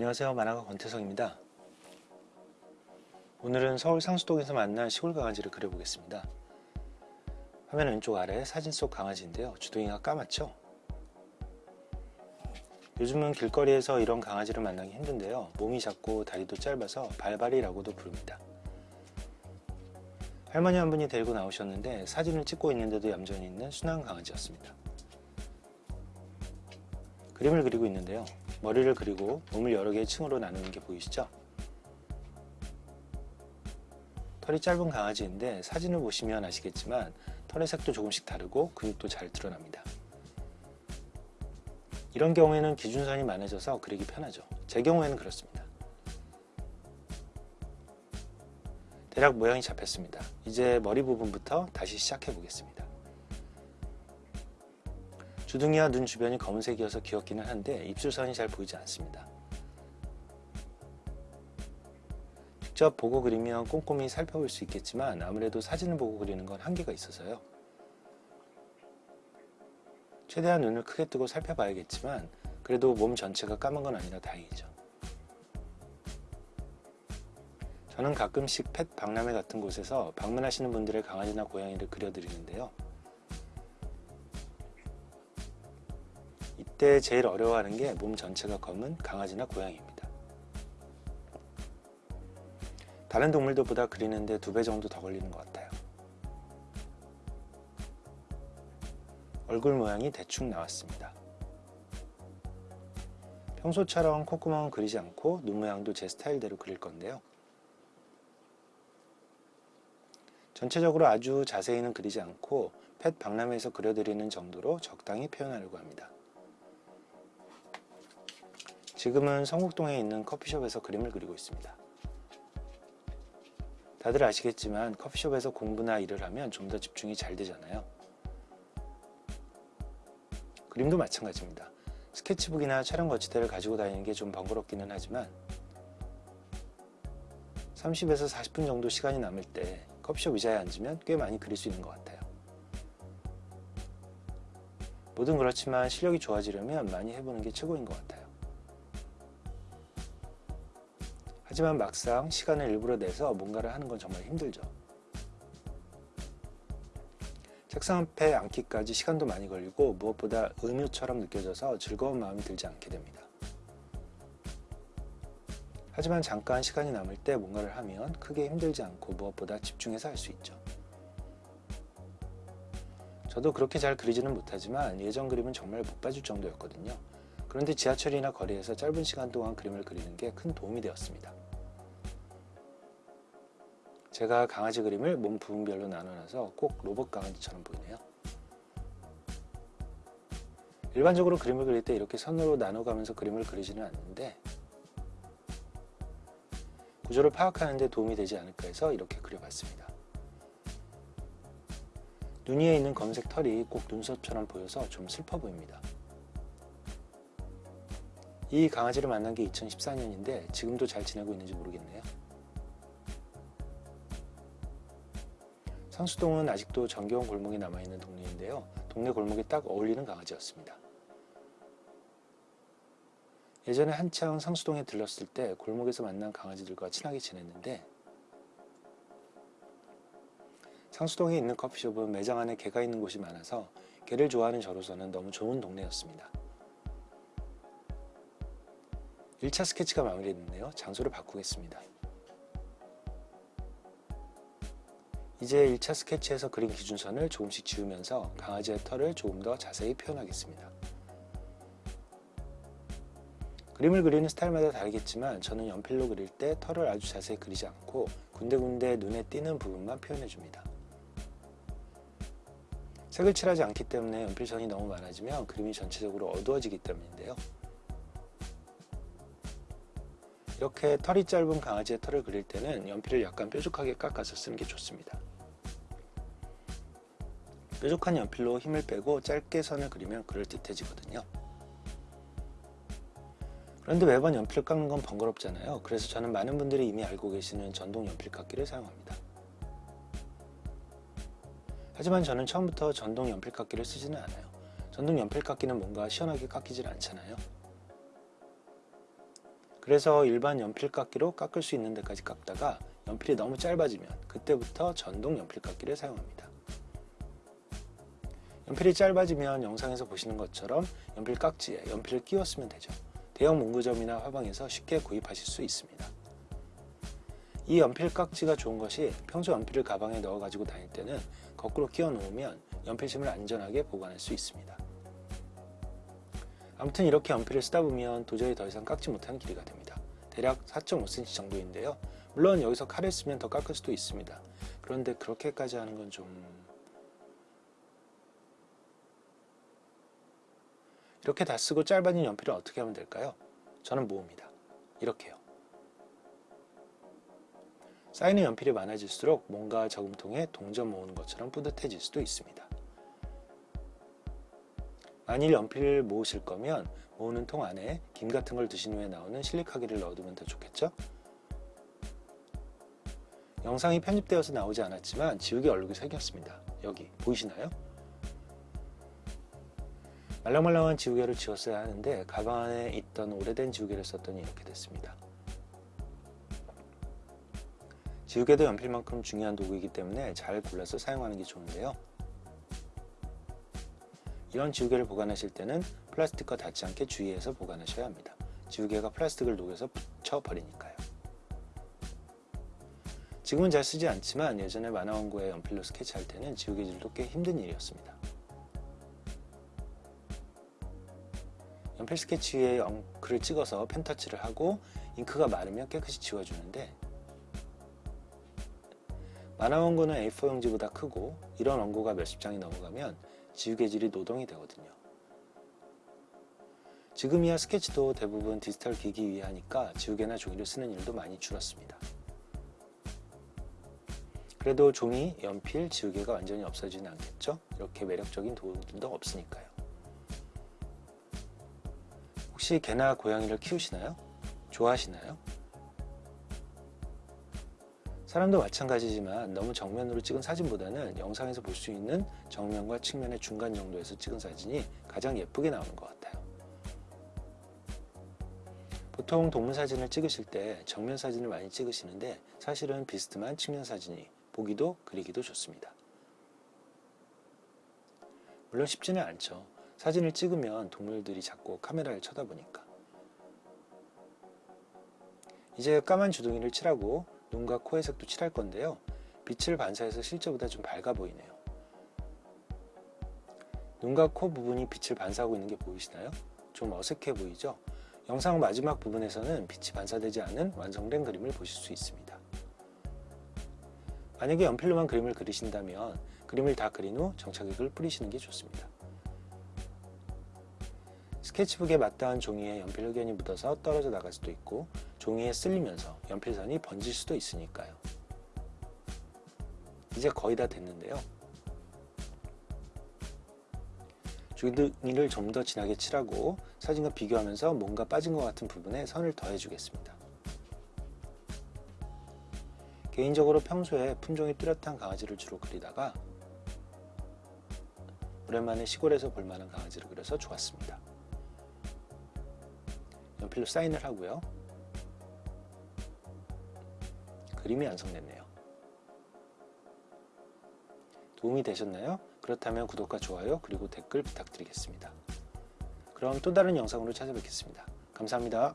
안녕하세요. 만화가 권태성입니다. 오늘은 서울 상수동에서 만난 시골 강아지를 그려보겠습니다. 화면 왼쪽 아래 사진 속 강아지인데요. 주둥이가 까맣죠? 요즘은 길거리에서 이런 강아지를 만나기 힘든데요. 몸이 작고 다리도 짧아서 발발이라고도 부릅니다. 할머니 한 분이 데리고 나오셨는데 사진을 찍고 있는데도 얌전히 있는 순한 강아지였습니다. 그림을 그리고 있는데요 머리를 그리고 몸을 여러 개의 층으로 나누는 게 보이시죠? 털이 짧은 강아지인데 사진을 보시면 아시겠지만 털의 색도 조금씩 다르고 근육도 잘 드러납니다. 이런 경우에는 기준선이 많아져서 그리기 편하죠. 제 경우에는 그렇습니다. 대략 모양이 잡혔습니다. 이제 머리 부분부터 다시 시작해 보겠습니다. 주둥이와 눈 주변이 검은색이어서 귀엽기는 한데 입술선이 잘 보이지 않습니다. 직접 보고 그리면 꼼꼼히 살펴볼 수 있겠지만 아무래도 사진을 보고 그리는 건 한계가 있어서요. 최대한 눈을 크게 뜨고 살펴봐야겠지만 그래도 몸 전체가 까만 건 아니라 다행이죠. 저는 가끔씩 펫 박람회 같은 곳에서 방문하시는 분들의 강아지나 고양이를 그려드리는데요. 이때 제일 어려워하는 게 몸 전체가 검은 강아지나 고양이입니다. 다른 동물들보다 그리는데 두 배 정도 더 걸리는 것 같아요. 얼굴 모양이 대충 나왔습니다. 평소처럼 콧구멍은 그리지 않고 눈 모양도 제 스타일대로 그릴 건데요. 전체적으로 아주 자세히는 그리지 않고 펫 박람회에서 그려드리는 정도로 적당히 표현하려고 합니다. 지금은 성북동에 있는 커피숍에서 그림을 그리고 있습니다. 다들 아시겠지만 커피숍에서 공부나 일을 하면 좀 더 집중이 잘 되잖아요. 그림도 마찬가지입니다. 스케치북이나 촬영 거치대를 가지고 다니는 게 좀 번거롭기는 하지만 30에서 40분 정도 시간이 남을 때 커피숍 의자에 앉으면 꽤 많이 그릴 수 있는 것 같아요. 뭐든 그렇지만 실력이 좋아지려면 많이 해보는 게 최고인 것 같아요. 하지만 막상 시간을 일부러 내서 뭔가를 하는 건 정말 힘들죠. 책상 앞에 앉기까지 시간도 많이 걸리고 무엇보다 의무처럼 느껴져서 즐거운 마음이 들지 않게 됩니다. 하지만 잠깐 시간이 남을 때 뭔가를 하면 크게 힘들지 않고 무엇보다 집중해서 할 수 있죠. 저도 그렇게 잘 그리지는 못하지만 예전 그림은 정말 못 봐줄 정도였거든요. 그런데 지하철이나 거리에서 짧은 시간 동안 그림을 그리는 게 큰 도움이 되었습니다. 제가 강아지 그림을 몸 부분별로 나눠놔서 꼭 로봇 강아지처럼 보이네요. 일반적으로 그림을 그릴 때 이렇게 선으로 나눠가면서 그림을 그리지는 않는데 구조를 파악하는 데 도움이 되지 않을까 해서 이렇게 그려봤습니다. 눈 위에 있는 검색 털이 꼭 눈썹처럼 보여서 좀 슬퍼 보입니다. 이 강아지를 만난 게 2014년인데 지금도 잘 지내고 있는지 모르겠네요. 상수동은 아직도 정겨운 골목이 남아있는 동네인데요. 동네 골목이 딱 어울리는 강아지였습니다. 예전에 한창 상수동에 들렀을 때 골목에서 만난 강아지들과 친하게 지냈는데 상수동에 있는 커피숍은 매장 안에 개가 있는 곳이 많아서 개를 좋아하는 저로서는 너무 좋은 동네였습니다. 1차 스케치가 마무리됐는데요. 장소를 바꾸겠습니다. 이제 1차 스케치에서 그린 기준선을 조금씩 지우면서 강아지의 털을 조금 더 자세히 표현하겠습니다. 그림을 그리는 스타일마다 다르겠지만 저는 연필로 그릴 때 털을 아주 자세히 그리지 않고 군데군데 눈에 띄는 부분만 표현해줍니다. 색을 칠하지 않기 때문에 연필선이 너무 많아지면 그림이 전체적으로 어두워지기 때문인데요. 이렇게 털이 짧은 강아지의 털을 그릴 때는 연필을 약간 뾰족하게 깎아서 쓰는 게 좋습니다. 뾰족한 연필로 힘을 빼고 짧게 선을 그리면 그럴듯해지거든요. 그런데 매번 연필을 깎는 건 번거롭잖아요. 그래서 저는 많은 분들이 이미 알고 계시는 전동 연필 깎기를 사용합니다. 하지만 저는 처음부터 전동 연필 깎기를 쓰지는 않아요. 전동 연필 깎기는 뭔가 시원하게 깎이질 않잖아요. 그래서 일반 연필 깎기로 깎을 수 있는 데까지 깎다가 연필이 너무 짧아지면 그때부터 전동 연필 깎기를 사용합니다. 연필이 짧아지면 영상에서 보시는 것처럼 연필 깍지에 연필을 끼워 쓰면 되죠. 대형 문구점이나 화방에서 쉽게 구입하실 수 있습니다. 이 연필 깍지가 좋은 것이 평소 연필을 가방에 넣어 가지고 다닐 때는 거꾸로 끼워 놓으면 연필심을 안전하게 보관할 수 있습니다. 아무튼 이렇게 연필을 쓰다 보면 도저히 더 이상 깎지 못하는 길이가 됩니다. 대략 4.5cm 정도인데요. 물론 여기서 칼을 쓰면 더 깎을 수도 있습니다. 그런데 그렇게까지 하는 건 좀... 이렇게 다 쓰고 짧아진 연필을 어떻게 하면 될까요? 저는 모읍니다. 이렇게요. 쌓이는 연필이 많아질수록 뭔가 저금통에 동전 모으는 것처럼 뿌듯해질 수도 있습니다. 만일 연필을 모으실 거면 모으는 통 안에 김 같은 걸 드신 후에 나오는 실리카기를 넣어두면 더 좋겠죠? 영상이 편집되어서 나오지 않았지만 지우개 얼룩이 생겼습니다. 여기 보이시나요? 말랑말랑한 지우개를 지웠어야 하는데 가방 안에 있던 오래된 지우개를 썼더니 이렇게 됐습니다. 지우개도 연필만큼 중요한 도구이기 때문에 잘 골라서 사용하는 게 좋은데요. 이런 지우개를 보관하실 때는 플라스틱과 닿지 않게 주의해서 보관하셔야 합니다. 지우개가 플라스틱을 녹여서 붙여버리니까요. 지금은 잘 쓰지 않지만 예전에 만화 원고에 연필로 스케치할 때는 지우개질도 꽤 힘든 일이었습니다. 연필 스케치 위에 엉크를 찍어서 펜터치를 하고 잉크가 마르면 깨끗이 지워주는데 만화 원고는 A4 용지보다 크고 이런 원고가 몇십 장이 넘어가면 지우개질이 노동이 되거든요. 지금이야 스케치도 대부분 디지털 기기 위에 하니까 지우개나 종이를 쓰는 일도 많이 줄었습니다. 그래도 종이, 연필, 지우개가 완전히 없어지는 않겠죠? 이렇게 매력적인 도구들도 없으니까요. 혹시 개나 고양이를 키우시나요? 좋아하시나요? 사람도 마찬가지지만 너무 정면으로 찍은 사진보다는 영상에서 볼 수 있는 정면과 측면의 중간 정도에서 찍은 사진이 가장 예쁘게 나오는 것 같아요. 보통 동물 사진을 찍으실 때 정면 사진을 많이 찍으시는데 사실은 비스듬한 측면 사진이 보기도 그리기도 좋습니다. 물론 쉽지는 않죠. 사진을 찍으면 동물들이 자꾸 카메라를 쳐다보니까. 이제 까만 주둥이를 칠하고 눈과 코의 색도 칠할 건데요. 빛을 반사해서 실제보다 좀 밝아 보이네요. 눈과 코 부분이 빛을 반사하고 있는 게 보이시나요? 좀 어색해 보이죠? 영상 마지막 부분에서는 빛이 반사되지 않은 완성된 그림을 보실 수 있습니다. 만약에 연필로만 그림을 그리신다면 그림을 다 그린 후 정착액을 뿌리시는 게 좋습니다. 스케치북에 맞닿은 종이에 연필 흑연이 묻어서 떨어져 나갈 수도 있고 종이에 쓸리면서 연필선이 번질 수도 있으니까요. 이제 거의 다 됐는데요. 주둥이를 좀 더 진하게 칠하고 사진과 비교하면서 뭔가 빠진 것 같은 부분에 선을 더해 주겠습니다. 개인적으로 평소에 품종이 뚜렷한 강아지를 주로 그리다가 오랜만에 시골에서 볼만한 강아지를 그려서 좋았습니다. 연필로 사인을 하고요. 그림이 완성됐네요. 도움이 되셨나요? 그렇다면 구독과 좋아요 그리고 댓글 부탁드리겠습니다. 그럼 또 다른 영상으로 찾아뵙겠습니다. 감사합니다.